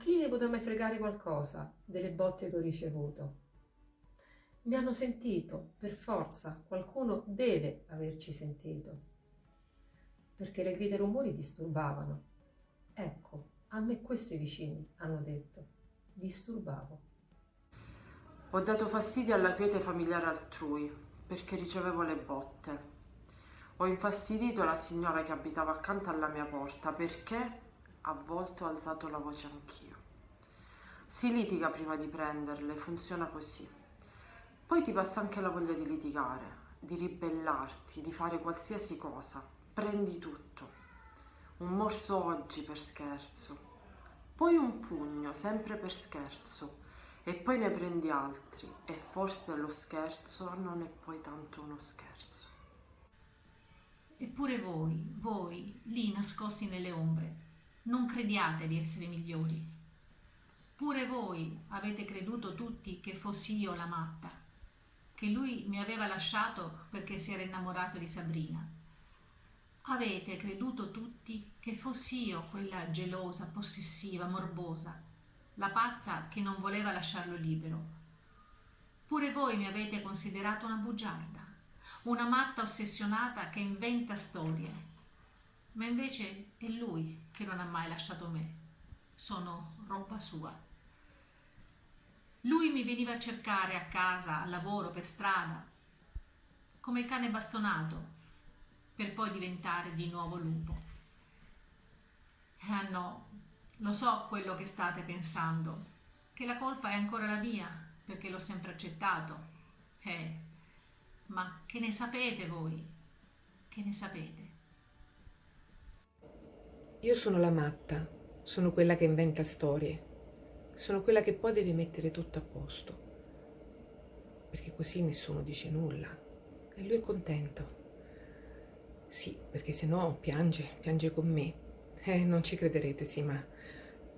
chi ne potrà mai fregare qualcosa delle botte che ho ricevuto? Mi hanno sentito, per forza, qualcuno deve averci sentito. Perché le grida e i rumori disturbavano. Ecco, a me questo i vicini hanno detto. Disturbavo. Ho dato fastidio alla quiete familiare altrui perché ricevevo le botte. Ho infastidito la signora che abitava accanto alla mia porta perché a volte ho alzato la voce anch'io. Si litiga prima di prenderle, funziona così. Poi ti passa anche la voglia di litigare, di ribellarti, di fare qualsiasi cosa. Prendi tutto. Un morso oggi per scherzo, poi un pugno sempre per scherzo e poi ne prendi altri e forse lo scherzo non è poi tanto uno scherzo. Eppure voi, voi, lì nascosti nelle ombre, non crediate di essere migliori. Pure voi avete creduto tutti che fossi io la matta, che lui mi aveva lasciato perché si era innamorato di Sabrina. Avete creduto tutti che fossi io quella gelosa, possessiva, morbosa, la pazza che non voleva lasciarlo libero. Pure voi mi avete considerato una bugiarda, una matta ossessionata che inventa storie. Ma invece è lui che non ha mai lasciato me. Sono roba sua. Lui mi veniva a cercare a casa, al lavoro, per strada, come il cane bastonato, per poi diventare di nuovo lupo. Ah no, lo so quello che state pensando, che la colpa è ancora la mia, perché l'ho sempre accettato. Eh, ma che ne sapete voi? Che ne sapete? Io sono la matta, sono quella che inventa storie, sono quella che poi deve mettere tutto a posto, perché così nessuno dice nulla e lui è contento. Sì, perché se no piange, piange con me. Eh, non ci crederete, sì, ma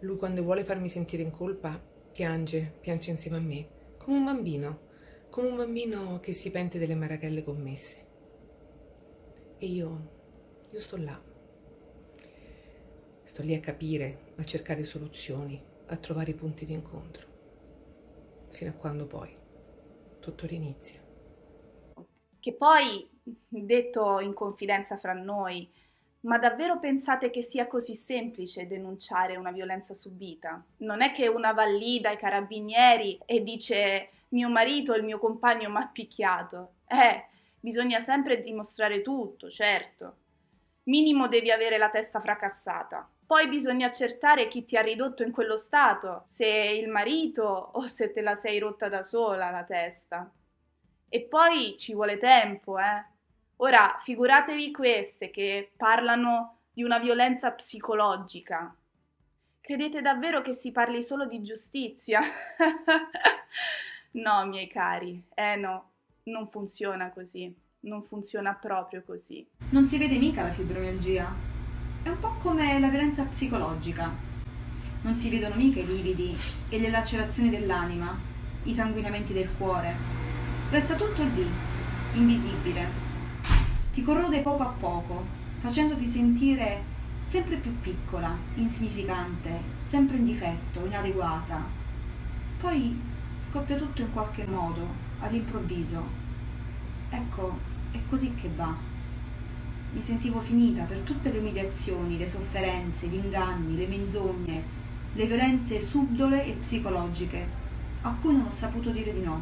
lui quando vuole farmi sentire in colpa piange, piange insieme a me, come un bambino come un bambino che si pente delle marachelle commesse. E io, io sto là. Sto lì a capire, a cercare soluzioni, a trovare i punti di incontro. Fino a quando poi tutto rinizia. Che poi, detto in confidenza fra noi, ma davvero pensate che sia così semplice denunciare una violenza subita? Non è che una va lì dai carabinieri e dice mio marito, il mio compagno mi ha picchiato. Eh, bisogna sempre dimostrare tutto, certo. Minimo devi avere la testa fracassata. Poi bisogna accertare chi ti ha ridotto in quello stato, se il marito o se te la sei rotta da sola la testa. E poi ci vuole tempo, eh. Ora, figuratevi queste che parlano di una violenza psicologica. Credete davvero che si parli solo di giustizia? No, miei cari, eh no, non funziona così, non funziona proprio così. Non si vede mica la fibromialgia. È un po' come la violenza psicologica. Non si vedono mica i lividi e le lacerazioni dell'anima, i sanguinamenti del cuore. Resta tutto lì, invisibile. Ti corrode poco a poco, facendoti sentire sempre più piccola, insignificante, sempre in difetto, inadeguata. Poi scoppia tutto in qualche modo, all'improvviso. Ecco, è così che va. Mi sentivo finita per tutte le umiliazioni, le sofferenze, gli inganni, le menzogne, le violenze subdole e psicologiche, a cui non ho saputo dire di no.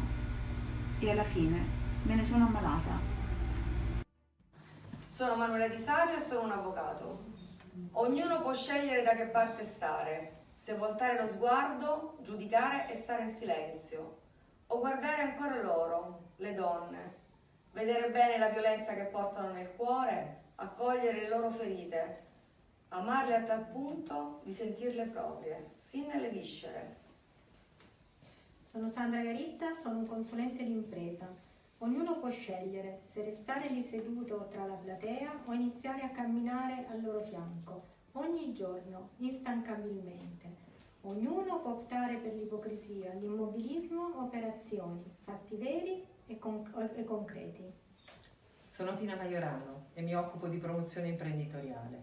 E alla fine me ne sono ammalata. Sono Manuela Di Sario e sono un avvocato. Ognuno può scegliere da che parte stare, se voltare lo sguardo, giudicare e stare in silenzio, o guardare ancora loro, le donne, vedere bene la violenza che portano nel cuore, accogliere le loro ferite, amarle a tal punto di sentirle proprie, sin nelle viscere. Sono Sandra Garitta, sono un consulente d'impresa. Ognuno può scegliere se restare lì seduto tra la platea o iniziare a camminare al loro fianco ogni giorno, instancabilmente. Ognuno può optare per l'ipocrisia, l'immobilismo o per azioni, fatti veri e, con e concreti. Sono Pina Maiorano e mi occupo di promozione imprenditoriale.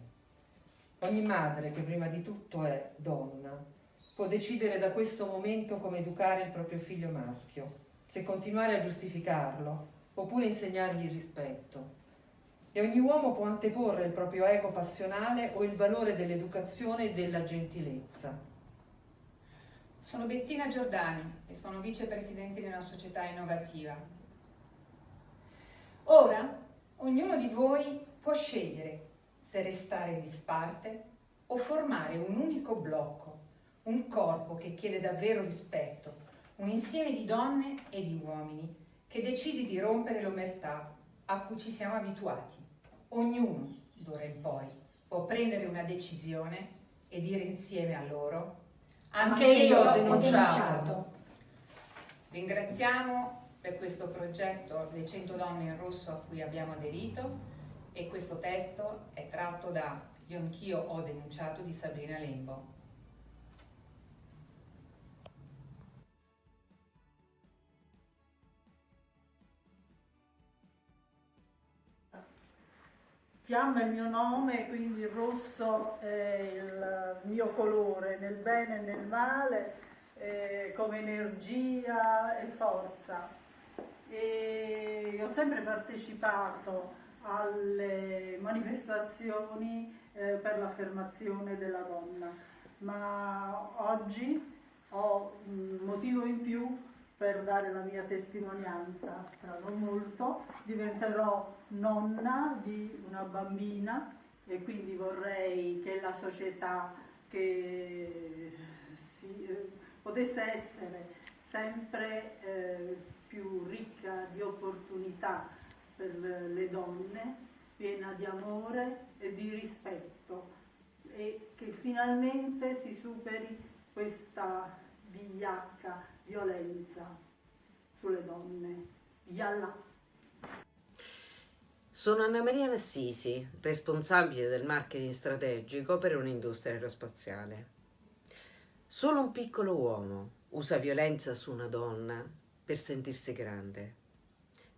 Ogni madre, che prima di tutto è donna, può decidere da questo momento come educare il proprio figlio maschio, se continuare a giustificarlo oppure insegnargli il rispetto. E ogni uomo può anteporre il proprio ego passionale o il valore dell'educazione e della gentilezza. Sono Bettina Giordani e sono vicepresidente di una società innovativa. Ora ognuno di voi può scegliere se restare disparte o formare un unico blocco, un corpo che chiede davvero rispetto, un insieme di donne e di uomini che decide di rompere l'omertà a cui ci siamo abituati. Ognuno, d'ora in poi, può prendere una decisione e dire insieme a loro anche, Anche io ho denunciato. denunciato. Ringraziamo per questo progetto le 100 donne in rosso a cui abbiamo aderito e questo testo è tratto da Io anch'io ho denunciato di Sabrina Lembo. Fiamma è il mio nome, quindi il rosso è il mio colore, nel bene e nel male, eh, come energia e forza. E ho sempre partecipato alle manifestazioni eh, per l'affermazione della donna, ma oggi ho un motivo in più per dare la mia testimonianza. Tra non molto diventerò nonna di una bambina e quindi vorrei che la società che si, eh, potesse essere sempre eh, più ricca di opportunità per le donne, piena di amore e di rispetto e che finalmente si superi questa vigliacca violenza sulle donne. Yallah. Sono Anna Maria Nassisi, responsabile del marketing strategico per un'industria aerospaziale. Solo un piccolo uomo usa violenza su una donna per sentirsi grande.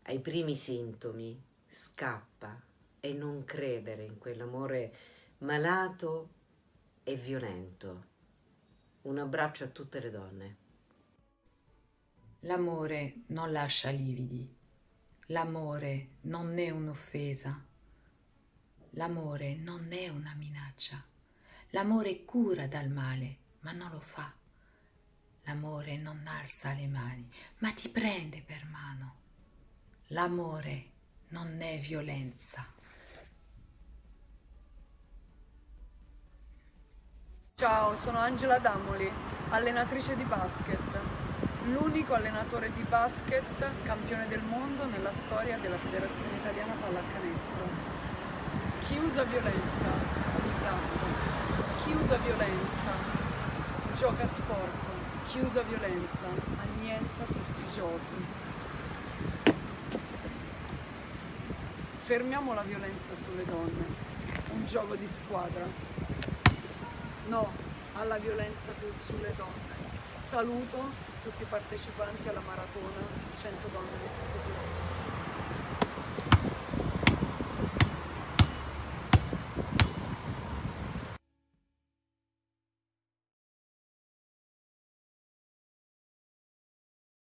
Ai primi sintomi scappa e non credere in quell'amore malato e violento. Un abbraccio a tutte le donne. L'amore non lascia lividi. L'amore non è un'offesa. L'amore non è una minaccia. L'amore cura dal male, ma non lo fa. L'amore non alza le mani, ma ti prende per mano. L'amore non è violenza. Ciao, sono Angela Damoli, allenatrice di basket, l'unico allenatore di basket campione del mondo nella storia della Federazione Italiana Pallacanestro. Chi usa violenza intanto, chi usa violenza gioca sporco, chi usa violenza annienta tutti i giorni. Fermiamo la violenza sulle donne, un gioco di squadra. No alla violenza sulle donne. Saluto tutti i partecipanti alla maratona 100 donne vestite di rosso.